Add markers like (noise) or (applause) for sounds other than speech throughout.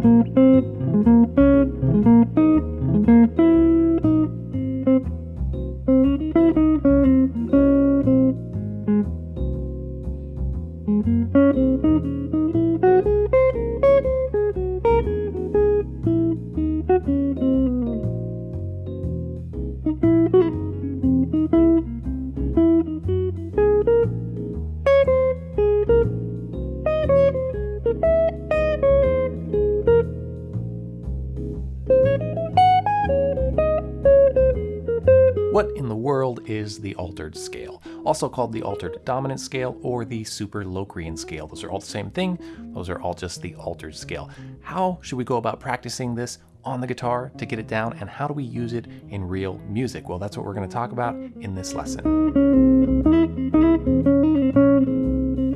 Thank you. Is the altered scale? Also called the altered dominant scale or the super Locrian scale. Those are all the same thing. Those are all just the altered scale. How should we go about practicing this on the guitar to get it down and how do we use it in real music? Well, that's what we're going to talk about in this lesson.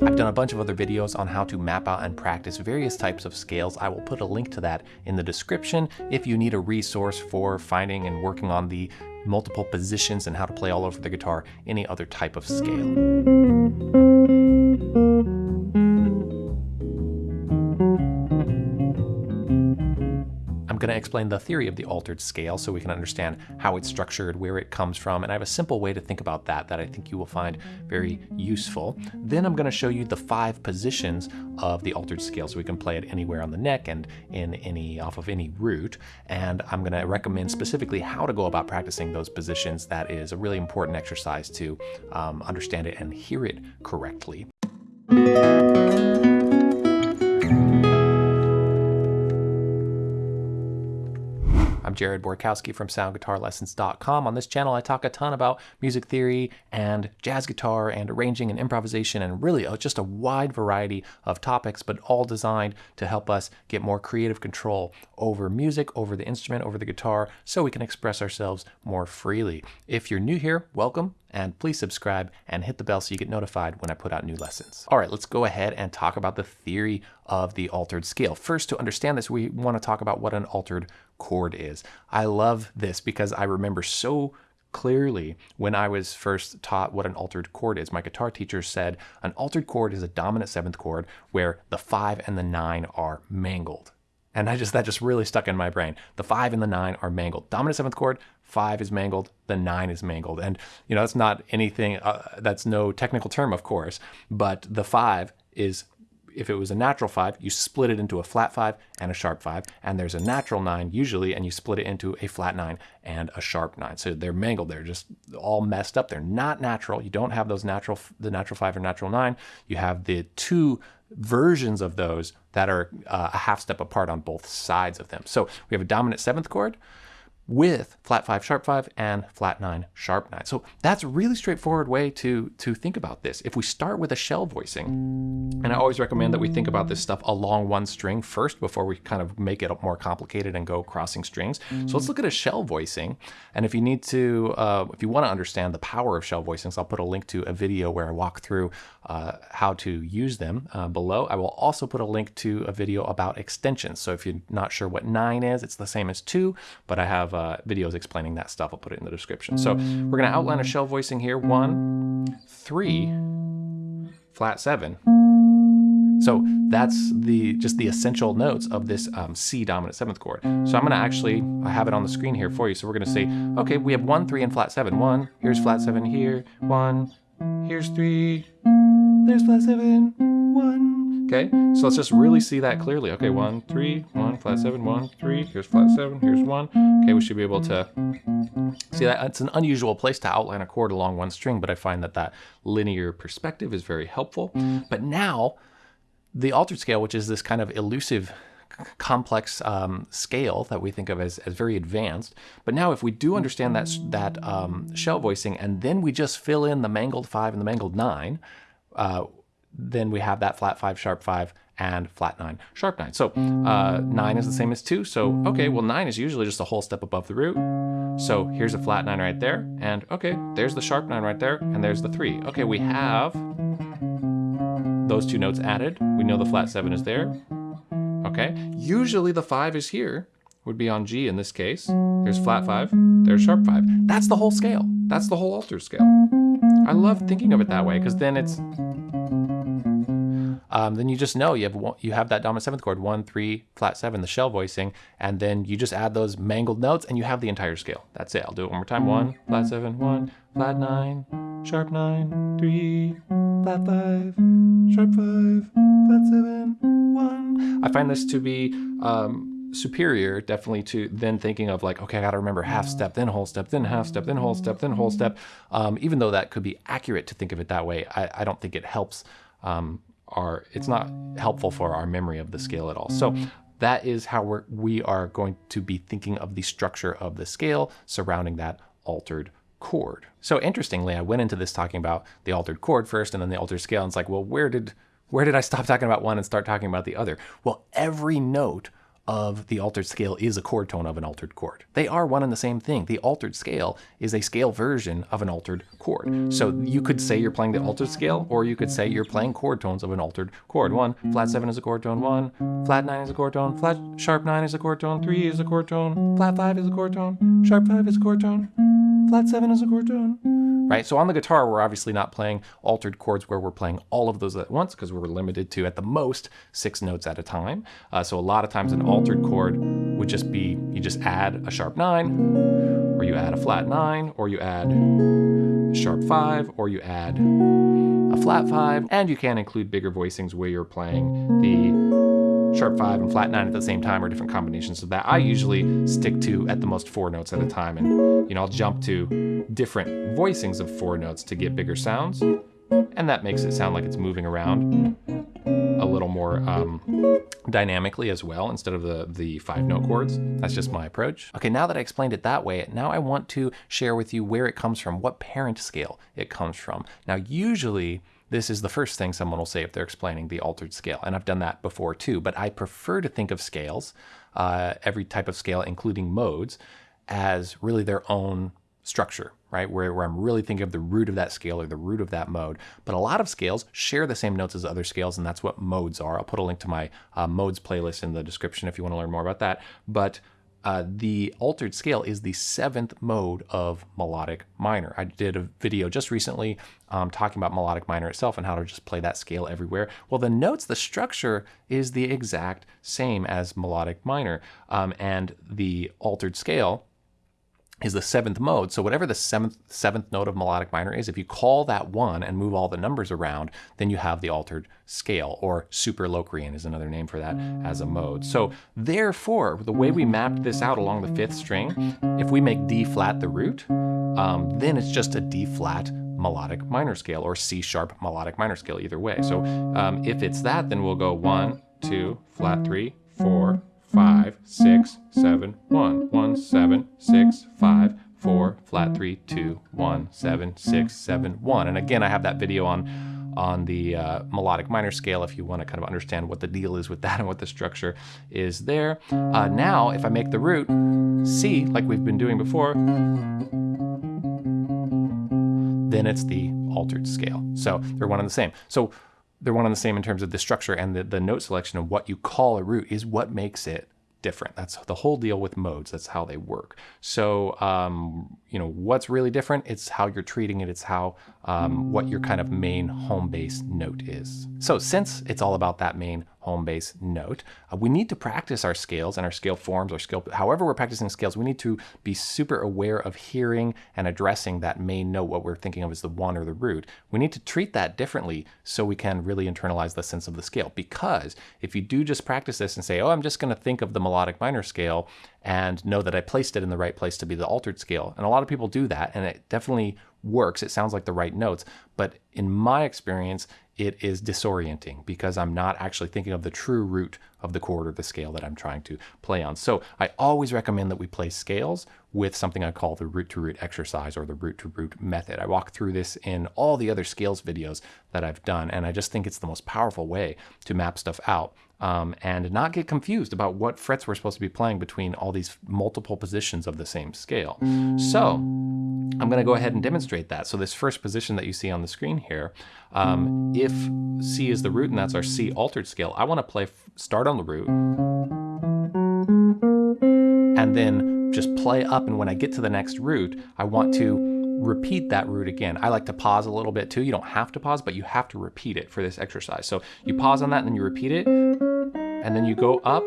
I've done a bunch of other videos on how to map out and practice various types of scales. I will put a link to that in the description if you need a resource for finding and working on the multiple positions and how to play all over the guitar, any other type of scale. Going to explain the theory of the altered scale so we can understand how it's structured, where it comes from, and I have a simple way to think about that that I think you will find very useful. Then I'm going to show you the five positions of the altered scale so we can play it anywhere on the neck and in any off of any root. And I'm going to recommend specifically how to go about practicing those positions. That is a really important exercise to um, understand it and hear it correctly. Jared Borkowski from SoundGuitarLessons.com. On this channel, I talk a ton about music theory and jazz guitar and arranging and improvisation and really uh, just a wide variety of topics, but all designed to help us get more creative control over music, over the instrument, over the guitar, so we can express ourselves more freely. If you're new here, welcome and please subscribe and hit the bell so you get notified when I put out new lessons. All right, let's go ahead and talk about the theory of the altered scale. First, to understand this, we want to talk about what an altered chord is. I love this because I remember so clearly when I was first taught what an altered chord is. My guitar teacher said an altered chord is a dominant seventh chord where the five and the nine are mangled. And I just that just really stuck in my brain. The five and the nine are mangled. Dominant seventh chord, five is mangled, the nine is mangled. And you know that's not anything. Uh, that's no technical term, of course. But the five is if it was a natural five, you split it into a flat five and a sharp five, and there's a natural nine usually, and you split it into a flat nine and a sharp nine. So they're mangled. They're just all messed up. They're not natural. You don't have those natural, the natural five or natural nine. You have the two versions of those that are uh, a half step apart on both sides of them. So we have a dominant seventh chord with flat 5 sharp 5 and flat 9 sharp 9. So that's a really straightforward way to to think about this. If we start with a shell voicing, and I always recommend that we think about this stuff along one string first before we kind of make it more complicated and go crossing strings. So let's look at a shell voicing. And if you need to, uh, if you want to understand the power of shell voicings, I'll put a link to a video where I walk through uh, how to use them uh, below. I will also put a link to a video about extensions. So if you're not sure what 9 is, it's the same as 2, but I have uh, videos explaining that stuff. I'll put it in the description. So we're going to outline a shell voicing here. One, three, flat 7. So that's the just the essential notes of this um, C dominant seventh chord. So I'm going to actually, I have it on the screen here for you. So we're going to say, okay, we have one, three, and flat seven. One, here's flat seven here. One, here's three, there's flat seven. Okay, so let's just really see that clearly. Okay, one, three, one, flat seven, one, three, here's flat seven, here's one. Okay, we should be able to see that. It's an unusual place to outline a chord along one string, but I find that that linear perspective is very helpful. But now, the altered scale, which is this kind of elusive complex um, scale that we think of as, as very advanced. But now if we do understand that, that um, shell voicing and then we just fill in the mangled 5 and the mangled 9, uh, then we have that flat 5, sharp 5, and flat 9, sharp 9. So uh, 9 is the same as 2. So, okay, well 9 is usually just a whole step above the root. So here's a flat 9 right there. And okay, there's the sharp 9 right there. And there's the 3. Okay, we have those two notes added. We know the flat 7 is there okay? Usually the five is here, would be on G in this case. There's flat five, there's sharp five. That's the whole scale. That's the whole altered scale. I love thinking of it that way because then it's um, then you just know you have one, you have that dominant seventh chord, one, three, flat seven, the shell voicing, and then you just add those mangled notes and you have the entire scale. That's it. I'll do it one more time. One, flat seven, one, flat nine, sharp nine, three, flat five, sharp five, flat seven, one. I find this to be um, superior definitely to then thinking of like okay i gotta remember half step then whole step then half step then whole step then whole step um, even though that could be accurate to think of it that way i, I don't think it helps um, our it's not helpful for our memory of the scale at all. So that is how we're, we are going to be thinking of the structure of the scale surrounding that altered chord. So interestingly i went into this talking about the altered chord first and then the altered scale and it's like well where did where did i stop talking about one and start talking about the other? Well every note of the altered scale is a chord tone of an altered chord. They are one and the same thing. The altered scale is a scale version of an altered chord. So you could say you're playing the altered scale, or you could say you're playing chord tones of an altered chord. One, flat seven is a chord tone, one, flat nine is a chord tone, flat sharp nine is a chord tone, three is a chord tone, flat five is a chord tone, sharp five is a chord tone, flat seven is a chord tone right? So on the guitar, we're obviously not playing altered chords where we're playing all of those at once because we're limited to at the most six notes at a time. Uh, so a lot of times an altered chord would just be, you just add a sharp nine, or you add a flat nine, or you add a sharp five, or you add a flat five, and you can include bigger voicings where you're playing the sharp five and flat nine at the same time or different combinations of that. I usually stick to at the most four notes at a time and you know I'll jump to different voicings of four notes to get bigger sounds and that makes it sound like it's moving around a little more um, dynamically as well instead of the, the five note chords. That's just my approach. Okay, now that I explained it that way, now I want to share with you where it comes from, what parent scale it comes from. Now, usually this is the first thing someone will say if they're explaining the altered scale. And I've done that before too, but I prefer to think of scales, uh, every type of scale, including modes, as really their own structure, right? Where, where I'm really thinking of the root of that scale or the root of that mode. But a lot of scales share the same notes as other scales, and that's what modes are. I'll put a link to my uh, modes playlist in the description if you want to learn more about that. But uh, the altered scale is the seventh mode of melodic minor. I did a video just recently um, talking about melodic minor itself and how to just play that scale everywhere. Well, the notes, the structure is the exact same as melodic minor. Um, and the altered scale is the seventh mode. So whatever the seventh seventh note of melodic minor is, if you call that one and move all the numbers around, then you have the altered scale, or super Locrian is another name for that as a mode. So therefore, the way we mapped this out along the fifth string, if we make D flat the root, um, then it's just a D flat melodic minor scale or C sharp melodic minor scale either way. So um, if it's that, then we'll go one, two, flat three, four, five, six, seven, one, one, seven, six, five, four, flat three, two, one, seven, six, seven, one. And again, I have that video on on the uh, melodic minor scale if you want to kind of understand what the deal is with that (laughs) and what the structure is there. Uh, now, if I make the root C, like we've been doing before, then it's the altered scale. So they're one and the same. So they're one and the same in terms of the structure and the, the note selection of what you call a root is what makes it different. That's the whole deal with modes. That's how they work. So, um, you know, what's really different? It's how you're treating it. It's how, um, what your kind of main home base note is. So since it's all about that main home base note. Uh, we need to practice our scales and our scale forms or scale, however we're practicing scales, we need to be super aware of hearing and addressing that main note, what we're thinking of as the one or the root. We need to treat that differently so we can really internalize the sense of the scale. Because if you do just practice this and say, oh, I'm just going to think of the melodic minor scale and know that I placed it in the right place to be the altered scale. And a lot of people do that, and it definitely works. It sounds like the right notes. But in my experience, it is disorienting because I'm not actually thinking of the true root of the chord or the scale that I'm trying to play on. So I always recommend that we play scales with something I call the root to root exercise or the root to root method. I walk through this in all the other scales videos that I've done, and I just think it's the most powerful way to map stuff out um, and not get confused about what frets we're supposed to be playing between all these multiple positions of the same scale. So I'm going to go ahead and demonstrate that. So this first position that you see on the screen here, um, if C is the root and that's our C altered scale, I want to play start on the root and then just play up. And when I get to the next root, I want to repeat that root again. I like to pause a little bit too. You don't have to pause, but you have to repeat it for this exercise. So you pause on that and then you repeat it, and then you go up,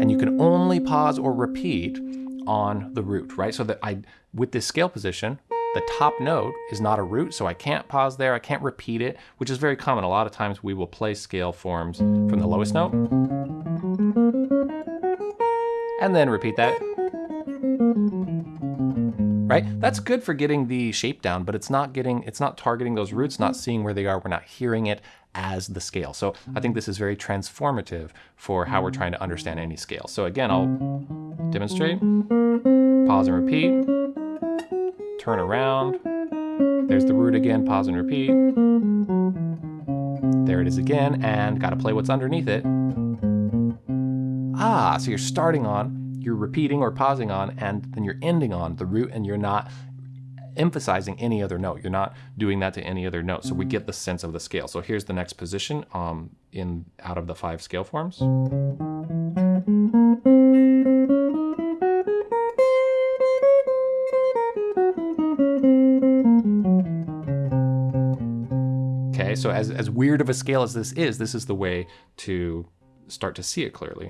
and you can only pause or repeat on the root, right? So that I, with this scale position, the top note is not a root, so I can't pause there, I can't repeat it, which is very common. A lot of times we will play scale forms from the lowest note, and then repeat that. Right? That's good for getting the shape down, but it's not getting, it's not targeting those roots, not seeing where they are, we're not hearing it as the scale. So I think this is very transformative for how we're trying to understand any scale. So again, I'll demonstrate, pause and repeat, turn around, there's the root again, pause and repeat. There it is again, and gotta play what's underneath it. Ah, so you're starting on, you're repeating or pausing on, and then you're ending on the root, and you're not emphasizing any other note. You're not doing that to any other note. So we get the sense of the scale. So here's the next position um, in out of the five scale forms. So as, as weird of a scale as this is, this is the way to start to see it clearly.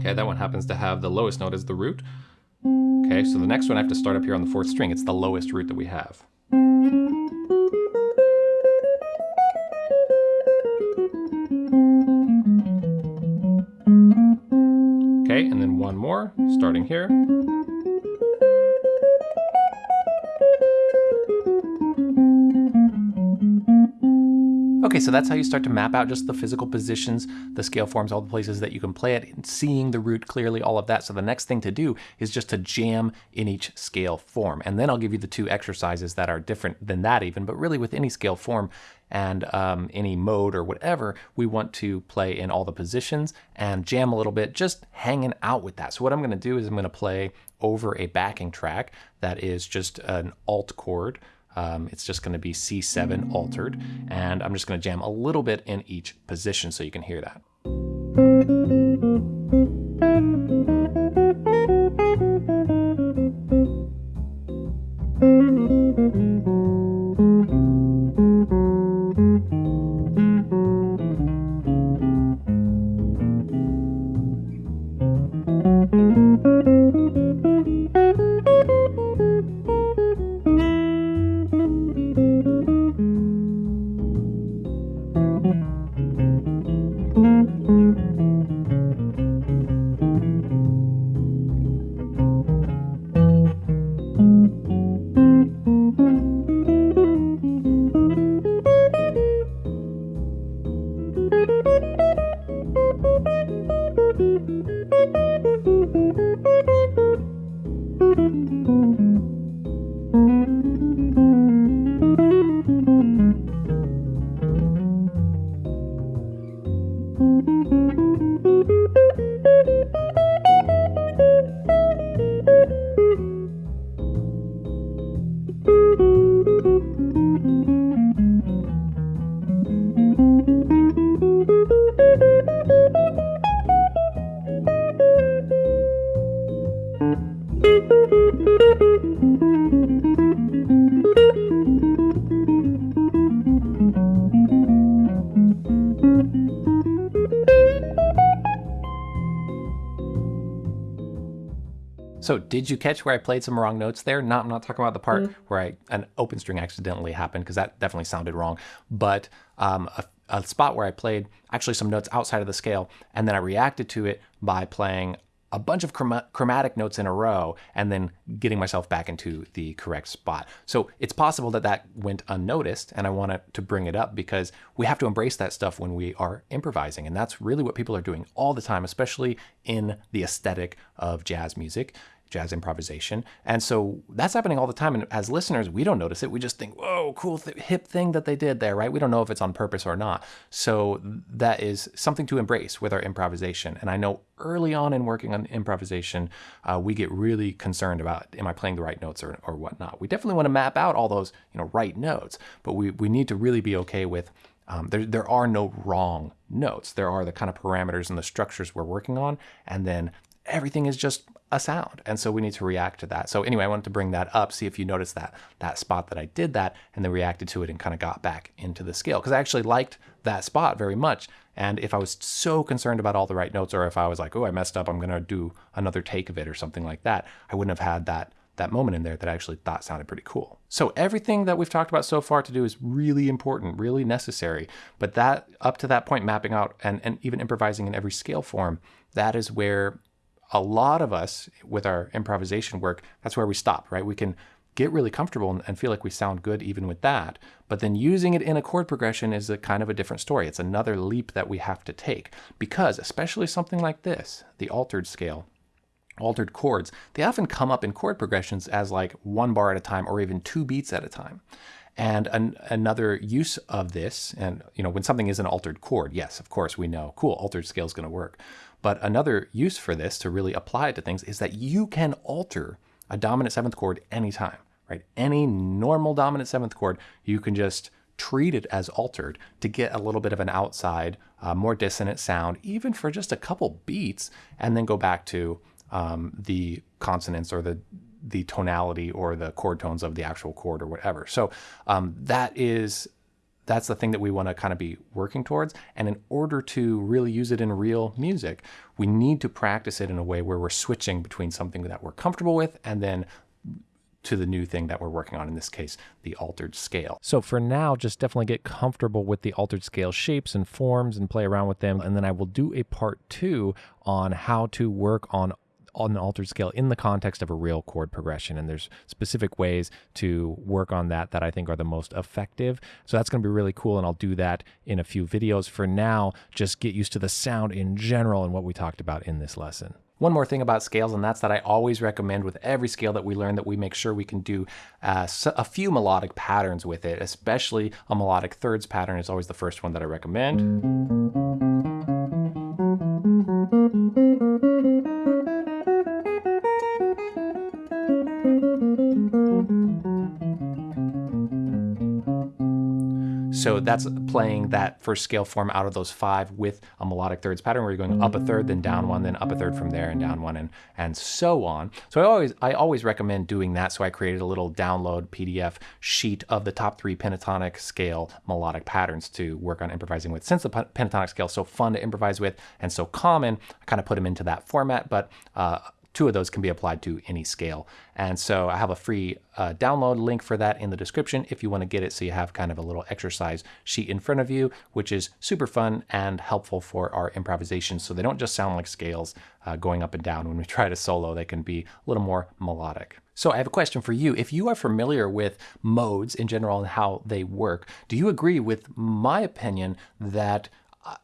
Okay, that one happens to have the lowest note as the root. Okay, so the next one I have to start up here on the fourth string. It's the lowest root that we have. Starting here. Okay, so that's how you start to map out just the physical positions, the scale forms, all the places that you can play it, seeing the root clearly, all of that. So the next thing to do is just to jam in each scale form. And then I'll give you the two exercises that are different than that even, but really with any scale form and um, any mode or whatever, we want to play in all the positions and jam a little bit, just hanging out with that. So what I'm gonna do is I'm gonna play over a backing track that is just an alt chord um, it's just going to be C7 altered, and I'm just going to jam a little bit in each position so you can hear that. So did you catch where I played some wrong notes there? Not, I'm not talking about the part mm. where I an open string accidentally happened because that definitely sounded wrong. But um, a, a spot where I played actually some notes outside of the scale, and then I reacted to it by playing a bunch of chromatic notes in a row and then getting myself back into the correct spot. So it's possible that that went unnoticed and I want to bring it up because we have to embrace that stuff when we are improvising. And that's really what people are doing all the time, especially in the aesthetic of jazz music jazz improvisation. And so that's happening all the time. And as listeners, we don't notice it. We just think, whoa, cool, th hip thing that they did there, right? We don't know if it's on purpose or not. So that is something to embrace with our improvisation. And I know early on in working on improvisation, uh, we get really concerned about, am I playing the right notes or, or whatnot? We definitely want to map out all those, you know, right notes, but we, we need to really be okay with um, there, there are no wrong notes. There are the kind of parameters and the structures we're working on, and then everything is just a sound. And so we need to react to that. So anyway, I wanted to bring that up, see if you noticed that that spot that I did that and then reacted to it and kind of got back into the scale. Because I actually liked that spot very much. And if I was so concerned about all the right notes, or if I was like, oh, I messed up, I'm gonna do another take of it or something like that, I wouldn't have had that that moment in there that I actually thought sounded pretty cool. So everything that we've talked about so far to do is really important, really necessary. But that up to that point, mapping out and, and even improvising in every scale form, that is where a lot of us with our improvisation work, that's where we stop, right? We can get really comfortable and feel like we sound good even with that. But then using it in a chord progression is a kind of a different story. It's another leap that we have to take because especially something like this, the altered scale, altered chords, they often come up in chord progressions as like one bar at a time or even two beats at a time. And an, another use of this, and you know, when something is an altered chord, yes, of course we know, cool, altered scale is going to work. But another use for this to really apply it to things is that you can alter a dominant seventh chord anytime, right? Any normal dominant seventh chord, you can just treat it as altered to get a little bit of an outside, uh, more dissonant sound, even for just a couple beats, and then go back to um, the consonance or the the tonality or the chord tones of the actual chord or whatever. So um, that is that's the thing that we want to kind of be working towards. And in order to really use it in real music, we need to practice it in a way where we're switching between something that we're comfortable with and then to the new thing that we're working on, in this case, the altered scale. So for now, just definitely get comfortable with the altered scale shapes and forms and play around with them. And then I will do a part two on how to work on on the altered scale in the context of a real chord progression. And there's specific ways to work on that that I think are the most effective. So that's going to be really cool. And I'll do that in a few videos. For now, just get used to the sound in general and what we talked about in this lesson. One more thing about scales, and that's that I always recommend with every scale that we learn that we make sure we can do uh, a few melodic patterns with it, especially a melodic thirds pattern is always the first one that I recommend. So that's playing that first scale form out of those five with a melodic thirds pattern where you're going up a third, then down one, then up a third from there and down one and, and so on. So I always, I always recommend doing that. So I created a little download PDF sheet of the top three pentatonic scale melodic patterns to work on improvising with. Since the pentatonic scale is so fun to improvise with and so common, I kind of put them into that format, but uh, two of those can be applied to any scale. And so I have a free uh, download link for that in the description if you want to get it so you have kind of a little exercise sheet in front of you, which is super fun and helpful for our improvisation. So they don't just sound like scales uh, going up and down. When we try to solo, they can be a little more melodic. So I have a question for you. If you are familiar with modes in general and how they work, do you agree with my opinion that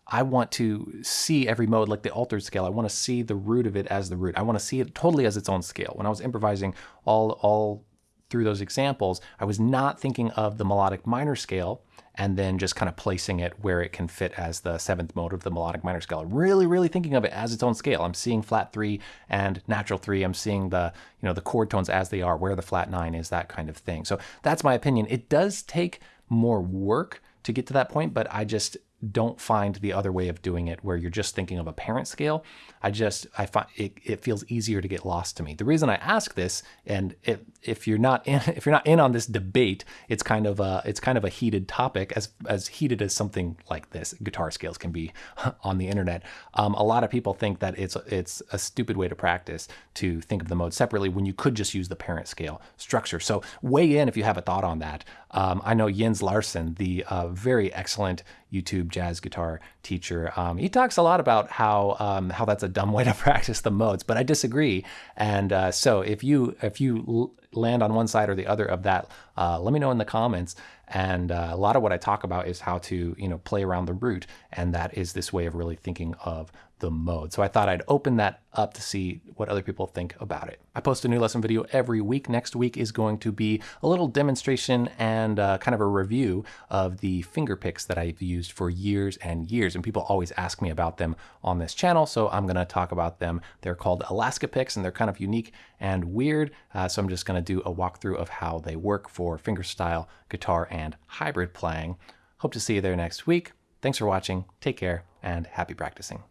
I want to see every mode like the altered scale. I want to see the root of it as the root. I want to see it totally as its own scale. When I was improvising all all through those examples, I was not thinking of the melodic minor scale and then just kind of placing it where it can fit as the seventh mode of the melodic minor scale. I'm Really, really thinking of it as its own scale. I'm seeing flat three and natural three. I'm seeing the, you know, the chord tones as they are, where the flat nine is, that kind of thing. So that's my opinion. It does take more work to get to that point, but I just don't find the other way of doing it where you're just thinking of a parent scale. I just, I find it, it feels easier to get lost to me. The reason I ask this, and if, if you're not in, (laughs) if you're not in on this debate, it's kind of a, it's kind of a heated topic as, as heated as something like this guitar scales can be (laughs) on the internet. Um, a lot of people think that it's, it's a stupid way to practice to think of the mode separately when you could just use the parent scale structure. So weigh in if you have a thought on that. Um, I know Jens Larsen, the uh, very excellent YouTube jazz guitar teacher, um, he talks a lot about how um, how that's a dumb way to (laughs) practice the modes, but I disagree. And uh, so if you if you land on one side or the other of that, uh, let me know in the comments. And uh, a lot of what I talk about is how to you know play around the root, and that is this way of really thinking of the mode. So I thought I'd open that up to see what other people think about it. I post a new lesson video every week. Next week is going to be a little demonstration and uh, kind of a review of the finger picks that I've used for years and years. And people always ask me about them on this channel, so I'm gonna talk about them. They're called Alaska picks and they're kind of unique and weird. Uh, so I'm just gonna do a walkthrough of how they work for fingerstyle, guitar, and hybrid playing. Hope to see you there next week. Thanks for watching. Take care and happy practicing.